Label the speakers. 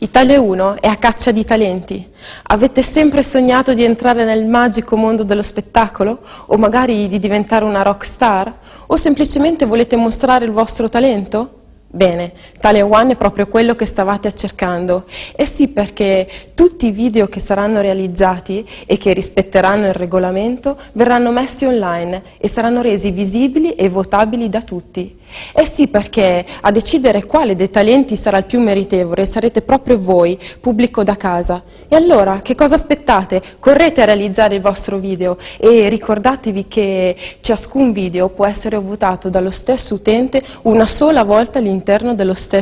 Speaker 1: Italia 1 è a caccia di talenti. Avete sempre sognato di entrare nel magico mondo dello spettacolo? O magari di diventare una rock star? O semplicemente volete mostrare il vostro talento? Bene, Italia One è proprio quello che stavate cercando. E sì, perché tutti i video che saranno realizzati e che rispetteranno il regolamento verranno messi online e saranno resi visibili e votabili da tutti. Eh sì, perché a decidere quale dei talenti sarà il più meritevole sarete proprio voi, pubblico da casa. E allora, che cosa aspettate? Correte a realizzare il vostro video e ricordatevi che ciascun video può essere votato dallo stesso utente una sola volta all'interno dello stesso